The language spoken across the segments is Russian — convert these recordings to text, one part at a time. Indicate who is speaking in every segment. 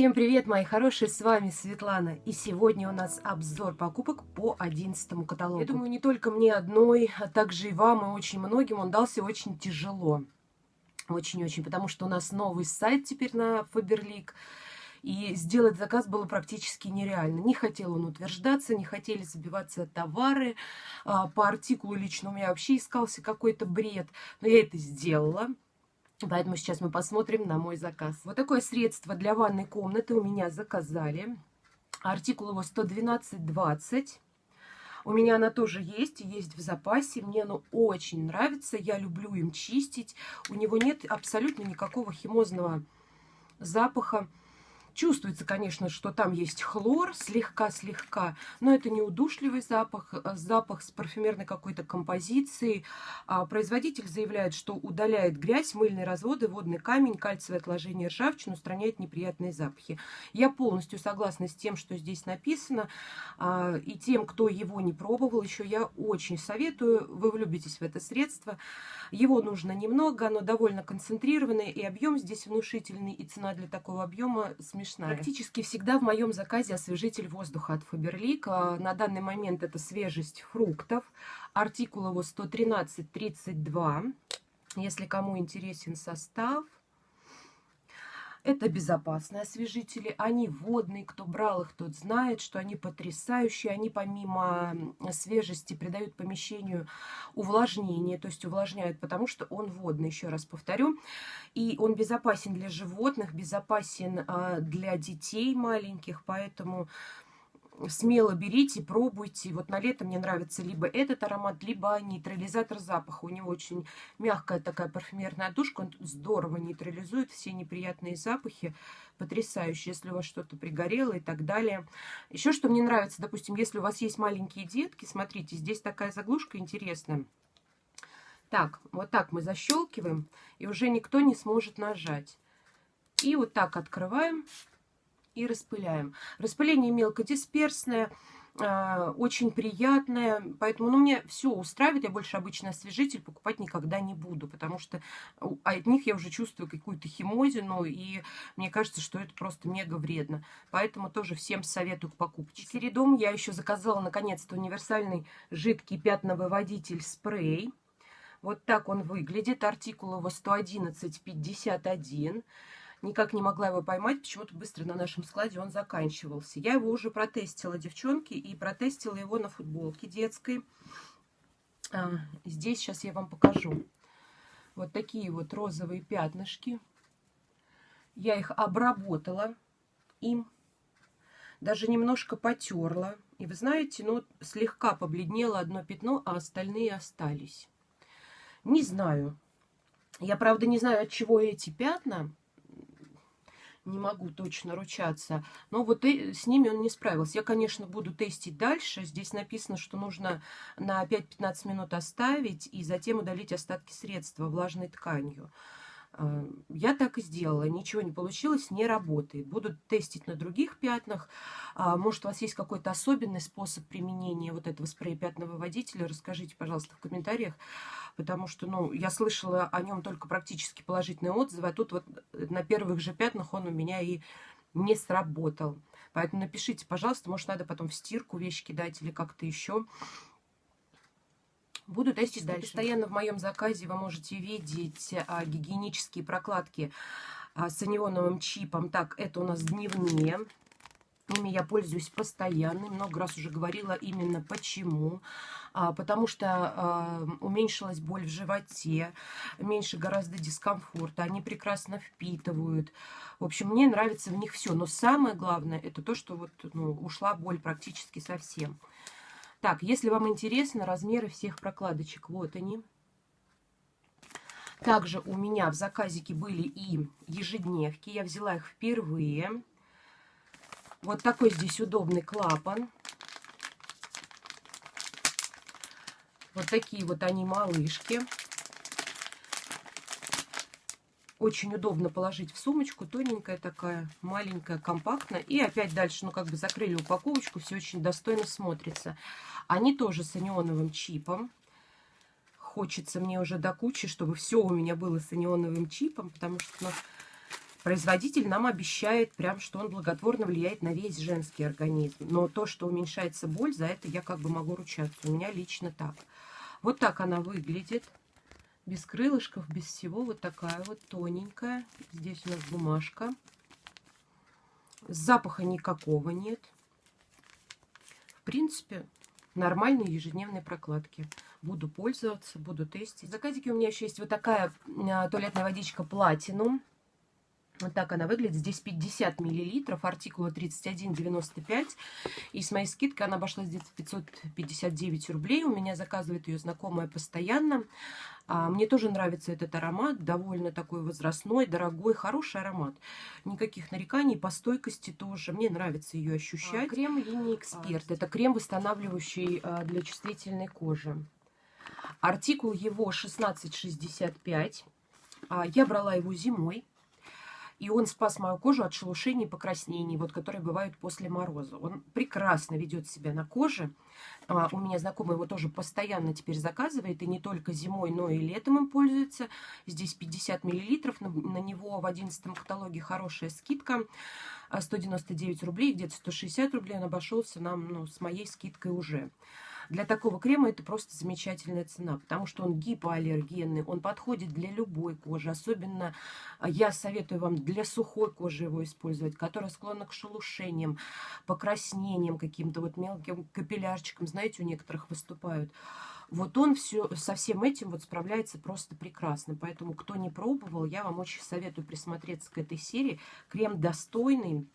Speaker 1: Всем привет, мои хорошие, с вами Светлана. И сегодня у нас обзор покупок по 11 каталогу. Я думаю, не только мне одной, а также и вам, и очень многим он дался очень тяжело. Очень-очень, потому что у нас новый сайт теперь на Faberlic. И сделать заказ было практически нереально. Не хотел он утверждаться, не хотели забиваться товары. А, по артикулу лично у меня вообще искался какой-то бред. Но я это сделала. Поэтому сейчас мы посмотрим на мой заказ. Вот такое средство для ванной комнаты у меня заказали. Артикул его 112,20. У меня она тоже есть, есть в запасе. Мне оно очень нравится. Я люблю им чистить. У него нет абсолютно никакого химозного запаха. Чувствуется, конечно, что там есть хлор, слегка-слегка, но это не удушливый запах, а запах с парфюмерной какой-то композицией. А производитель заявляет, что удаляет грязь, мыльные разводы, водный камень, кальциевое отложение, ржавчину, устраняет неприятные запахи. Я полностью согласна с тем, что здесь написано, а, и тем, кто его не пробовал еще, я очень советую, вы влюбитесь в это средство. Его нужно немного, оно довольно концентрированное, и объем здесь внушительный, и цена для такого объема смешная. Практически всегда в моем заказе освежитель воздуха от. А, на данный момент это свежесть фруктов. Артикул его 113-32. Если кому интересен состав, это безопасные освежители, они водные, кто брал их, тот знает, что они потрясающие, они помимо свежести придают помещению увлажнение, то есть увлажняют, потому что он водный, еще раз повторю, и он безопасен для животных, безопасен а, для детей маленьких, поэтому смело берите, пробуйте. Вот на лето мне нравится либо этот аромат, либо нейтрализатор запаха. У него очень мягкая такая парфюмерная душка. Он здорово нейтрализует все неприятные запахи. Потрясающе, если у вас что-то пригорело и так далее. Еще что мне нравится, допустим, если у вас есть маленькие детки, смотрите, здесь такая заглушка интересная. Так, вот так мы защелкиваем, и уже никто не сможет нажать. И вот так открываем и распыляем. Распыление мелкодисперсное, а, очень приятное, поэтому ну, мне все устраивает, я больше обычный освежитель покупать никогда не буду, потому что от них я уже чувствую какую-то химозину, и мне кажется, что это просто мега вредно. Поэтому тоже всем советую к покупке. Середом я еще заказала наконец-то универсальный жидкий пятновыводитель спрей. Вот так он выглядит, артикул его 111,51 никак не могла его поймать, почему-то быстро на нашем складе он заканчивался. Я его уже протестила, девчонки, и протестила его на футболке детской. А, здесь сейчас я вам покажу. Вот такие вот розовые пятнышки. Я их обработала им, даже немножко потерла. И вы знаете, ну, слегка побледнело одно пятно, а остальные остались. Не знаю. Я, правда, не знаю, от чего эти пятна не могу точно ручаться. Но вот и с ними он не справился. Я, конечно, буду тестить дальше. Здесь написано, что нужно на 5-15 минут оставить и затем удалить остатки средства влажной тканью. Э, я так и сделала. Ничего не получилось, не работает. Буду тестить на других пятнах. А, может, у вас есть какой-то особенный способ применения вот этого спрея пятновыводителя? Расскажите, пожалуйста, в комментариях. Потому что, ну, я слышала о нем только практически положительные отзывы. А тут вот на первых же пятнах он у меня и не сработал. Поэтому напишите, пожалуйста, может, надо потом в стирку вещи кидать или как-то еще. Буду тестить дальше. Постоянно в моем заказе вы можете видеть а, гигиенические прокладки а, с анионовым чипом. Так, это у нас дневные. Ими я пользуюсь постоянно. Много раз уже говорила именно почему. А, потому что а, уменьшилась боль в животе, меньше гораздо дискомфорта. Они прекрасно впитывают. В общем, мне нравится в них все. Но самое главное, это то, что вот ну, ушла боль практически совсем. Так, если вам интересно, размеры всех прокладочек, вот они. Также у меня в заказике были и ежедневки. Я взяла их впервые. Вот такой здесь удобный клапан. Вот такие вот они малышки. Очень удобно положить в сумочку, тоненькая такая, маленькая, компактная. И опять дальше, ну как бы закрыли упаковочку, все очень достойно смотрится. Они тоже с анионовым чипом. Хочется мне уже до кучи, чтобы все у меня было с анионовым чипом, потому что ну, Производитель нам обещает прям, что он благотворно влияет на весь женский организм. Но то, что уменьшается боль, за это я как бы могу ручаться. У меня лично так. Вот так она выглядит. Без крылышков, без всего. Вот такая вот тоненькая. Здесь у нас бумажка. Запаха никакого нет. В принципе, нормальные ежедневные прокладки. Буду пользоваться, буду тестить. В заказике у меня еще есть вот такая а, туалетная водичка Platinum. Вот так она выглядит. Здесь 50 миллилитров, артикула 31,95. И с моей скидкой она обошлась где-то 559 рублей. У меня заказывает ее знакомая постоянно. А, мне тоже нравится этот аромат. Довольно такой возрастной, дорогой, хороший аромат. Никаких нареканий. По стойкости тоже. Мне нравится ее ощущать. А, крем линии Эксперт. Это крем, восстанавливающий а, для чувствительной кожи. Артикул его 1665. А, я брала его зимой. И он спас мою кожу от шелушений и покраснений, вот, которые бывают после мороза. Он прекрасно ведет себя на коже. А, у меня знакомый его тоже постоянно теперь заказывает, и не только зимой, но и летом им пользуется. Здесь 50 миллилитров, на, на него в 11 каталоге хорошая скидка. 199 рублей, где-то 160 рублей он обошелся нам ну, с моей скидкой уже. Для такого крема это просто замечательная цена, потому что он гипоаллергенный, он подходит для любой кожи. Особенно а, я советую вам для сухой кожи его использовать, которая склонна к шелушениям, покраснениям каким-то, вот мелким капиллярчикам, знаете, у некоторых выступают. Вот он все, со всем этим вот справляется просто прекрасно. Поэтому, кто не пробовал, я вам очень советую присмотреться к этой серии. Крем достойный,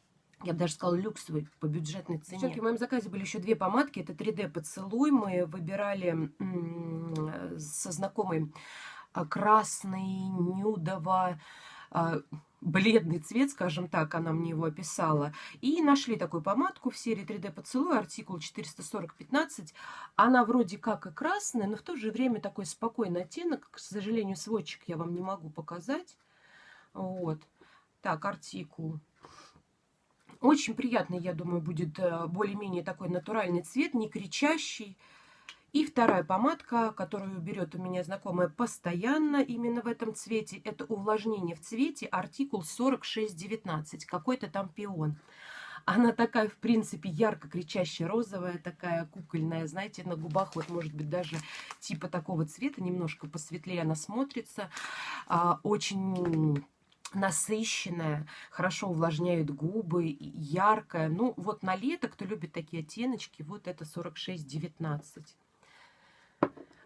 Speaker 1: я бы даже сказала, люксовый по бюджетной цене. Девчонки, в моем заказе были еще две помадки. Это 3D поцелуй. Мы выбирали со знакомой а, красный, нюдово, а, бледный цвет, скажем так, она мне его описала. И нашли такую помадку в серии 3D поцелуй, артикул 440-15. Она вроде как и красная, но в то же время такой спокойный оттенок. К сожалению, сводчик я вам не могу показать. Вот. Так, артикул очень приятный, я думаю, будет э, более-менее такой натуральный цвет, не кричащий. И вторая помадка, которую берет у меня знакомая постоянно именно в этом цвете, это увлажнение в цвете, артикул 4619, какой-то там пион. Она такая, в принципе, ярко кричащая розовая, такая кукольная, знаете, на губах вот, может быть, даже типа такого цвета, немножко посветлее она смотрится. А, очень насыщенная, хорошо увлажняет губы, яркая. Ну, вот на лето, кто любит такие оттеночки, вот это 46-19.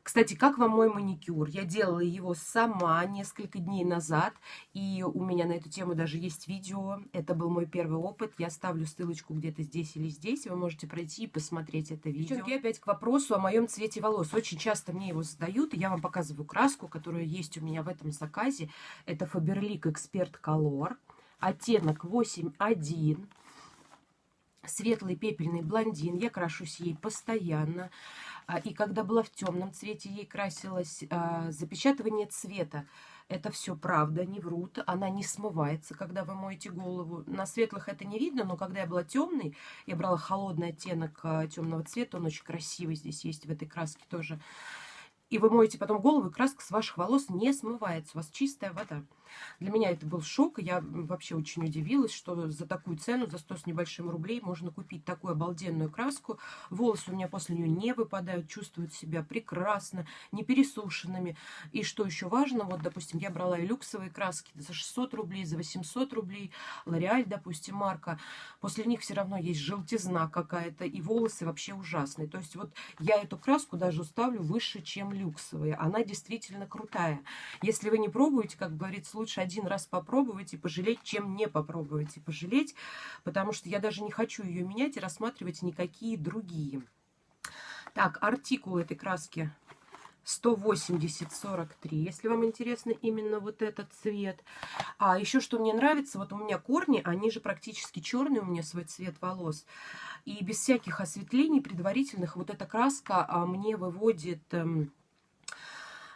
Speaker 1: Кстати, как вам мой маникюр? Я делала его сама несколько дней назад, и у меня на эту тему даже есть видео. Это был мой первый опыт. Я ставлю ссылочку где-то здесь или здесь. Вы можете пройти и посмотреть это видео. Девчонки, опять к вопросу о моем цвете волос. Очень часто мне его задают, и я вам показываю краску, которая есть у меня в этом заказе. Это Faberlic Expert Color. Оттенок 8.1 светлый пепельный блондин. Я крашусь ей постоянно. А, и когда была в темном цвете, ей красилось а, запечатывание цвета. Это все правда, не врут. Она не смывается, когда вы моете голову. На светлых это не видно, но когда я была темной, я брала холодный оттенок а, темного цвета. Он очень красивый здесь есть в этой краске тоже. И вы моете потом голову, и краска с ваших волос не смывается. У вас чистая вода. Для меня это был шок. Я вообще очень удивилась, что за такую цену, за 100 с небольшим рублей, можно купить такую обалденную краску. Волосы у меня после нее не выпадают, чувствуют себя прекрасно, не пересушенными. И что еще важно, вот, допустим, я брала и люксовые краски за 600 рублей, за 800 рублей. Лореаль, допустим, марка. После них все равно есть желтизна какая-то, и волосы вообще ужасные. То есть вот я эту краску даже ставлю выше, чем люксовые. Она действительно крутая. Если вы не пробуете, как говорится, лучше один раз попробовать и пожалеть, чем не попробовать и пожалеть, потому что я даже не хочу ее менять и рассматривать никакие другие. Так, артикул этой краски 180-43, если вам интересно именно вот этот цвет. А еще что мне нравится, вот у меня корни, они же практически черные, у меня свой цвет волос. И без всяких осветлений предварительных вот эта краска а, мне выводит... Эм,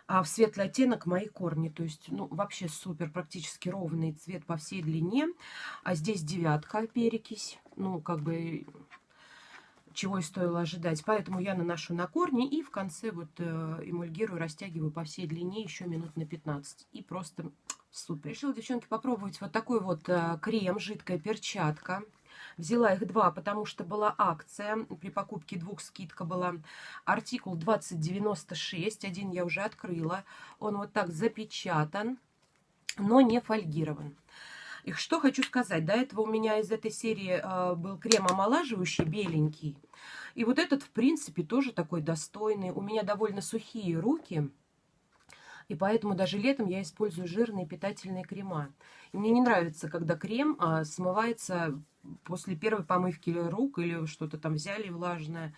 Speaker 1: а в светлый оттенок мои корни. То есть, ну, вообще супер, практически ровный цвет по всей длине. А здесь девятка перекись. Ну, как бы, чего и стоило ожидать. Поэтому я наношу на корни и в конце вот э, эмульгирую, растягиваю по всей длине еще минут на 15. И просто Супер. Решила, девчонки, попробовать вот такой вот э, крем, жидкая перчатка. Взяла их два, потому что была акция. При покупке двух скидка была. Артикул 2096. Один я уже открыла. Он вот так запечатан, но не фольгирован. И что хочу сказать. До этого у меня из этой серии э, был крем омолаживающий, беленький. И вот этот, в принципе, тоже такой достойный. У меня довольно сухие руки. И поэтому даже летом я использую жирные питательные крема. И мне не нравится, когда крем а, смывается после первой помывки рук или что-то там взяли влажное.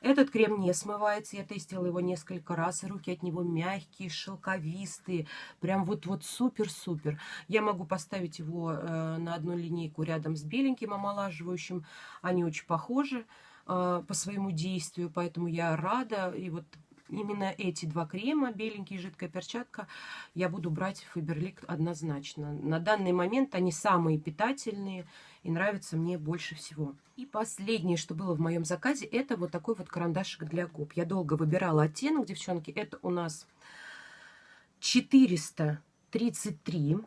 Speaker 1: Этот крем не смывается, я тестила его несколько раз, и руки от него мягкие, шелковистые, прям вот-вот супер-супер. Я могу поставить его э, на одну линейку рядом с беленьким омолаживающим, они очень похожи э, по своему действию, поэтому я рада, и вот именно эти два крема, беленький и жидкая перчатка, я буду брать Фаберлик однозначно. На данный момент они самые питательные и нравятся мне больше всего. И последнее, что было в моем заказе, это вот такой вот карандашик для губ. Я долго выбирала оттенок, девчонки. Это у нас 433.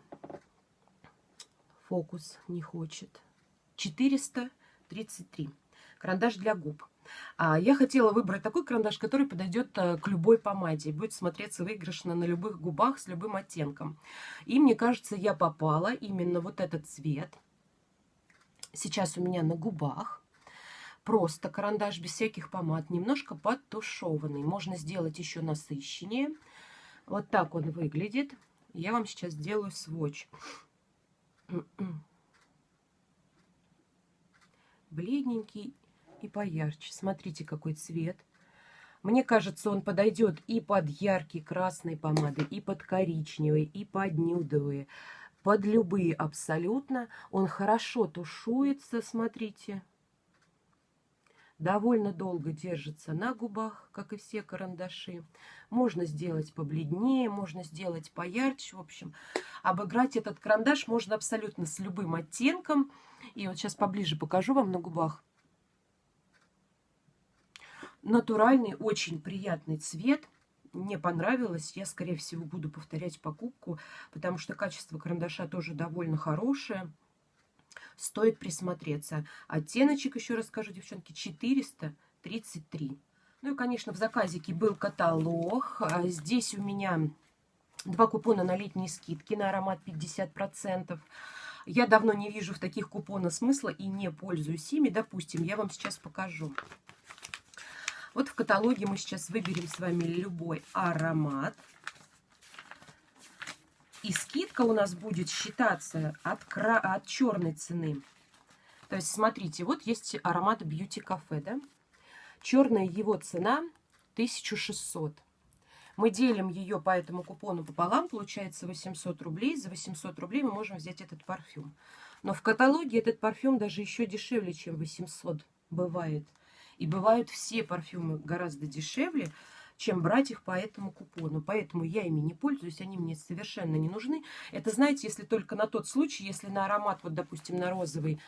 Speaker 1: Фокус не хочет. 433. Карандаш для губ. А я хотела выбрать такой карандаш, который подойдет э, к любой помаде. Будет смотреться выигрышно на любых губах с любым оттенком. И мне кажется, я попала именно вот этот цвет. Сейчас у меня на губах. Просто карандаш без всяких помад, немножко подтушеванный. Можно сделать еще насыщеннее. Вот так он выглядит. Я вам сейчас сделаю сводч. Бледненький и поярче. Смотрите, какой цвет. Мне кажется, он подойдет и под яркие красные помады, и под коричневые, и под нюдовые, под любые абсолютно. Он хорошо тушуется, смотрите. Довольно долго держится на губах, как и все карандаши. Можно сделать побледнее, можно сделать поярче. В общем, обыграть этот карандаш можно абсолютно с любым оттенком. И вот сейчас поближе покажу вам на губах натуральный, очень приятный цвет. Мне понравилось. Я, скорее всего, буду повторять покупку, потому что качество карандаша тоже довольно хорошее. Стоит присмотреться. Оттеночек, еще раз скажу, девчонки, 433. Ну и, конечно, в заказике был каталог. А здесь у меня два купона на летние скидки на аромат 50%. Я давно не вижу в таких купонах смысла и не пользуюсь ими. Допустим, я вам сейчас покажу. Вот в каталоге мы сейчас выберем с вами любой аромат. И скидка у нас будет считаться от, кра... от черной цены. То есть, смотрите, вот есть аромат Beauty Cafe, да? Черная его цена 1600. Мы делим ее по этому купону пополам, получается 800 рублей. За 800 рублей мы можем взять этот парфюм. Но в каталоге этот парфюм даже еще дешевле, чем 800 бывает. И бывают все парфюмы гораздо дешевле, чем брать их по этому купону. Поэтому я ими не пользуюсь, они мне совершенно не нужны. Это, знаете, если только на тот случай, если на аромат, вот, допустим, на розовый,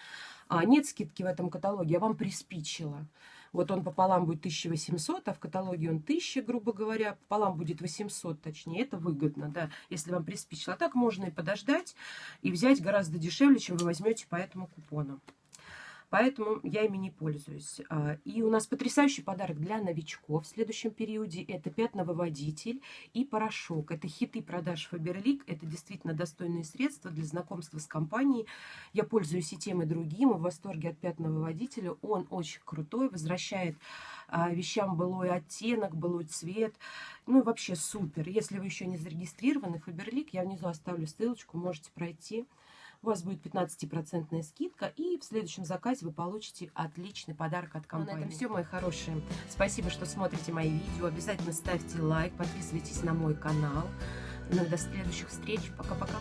Speaker 1: а, нет скидки в этом каталоге, я вам приспичила. Вот он пополам будет 1800, а в каталоге он 1000, грубо говоря. Пополам будет 800, точнее. Это выгодно, да, если вам приспичило. А так можно и подождать, и взять гораздо дешевле, чем вы возьмете по этому купону поэтому я ими не пользуюсь. А, и у нас потрясающий подарок для новичков в следующем периоде. Это пятновыводитель и порошок. Это хиты продаж Фаберлик. Это действительно достойные средства для знакомства с компанией. Я пользуюсь и тем, и другим. И в восторге от пятновыводителя. Он очень крутой, возвращает а, вещам былой оттенок, былой цвет. Ну и вообще супер. Если вы еще не зарегистрированы, Фаберлик, я внизу оставлю ссылочку, можете пройти у вас будет 15% скидка, и в следующем заказе вы получите отличный подарок от компании. Ну, на этом все, мои хорошие. Спасибо, что смотрите мои видео. Обязательно ставьте лайк, подписывайтесь на мой канал. Ну и до следующих встреч. Пока-пока.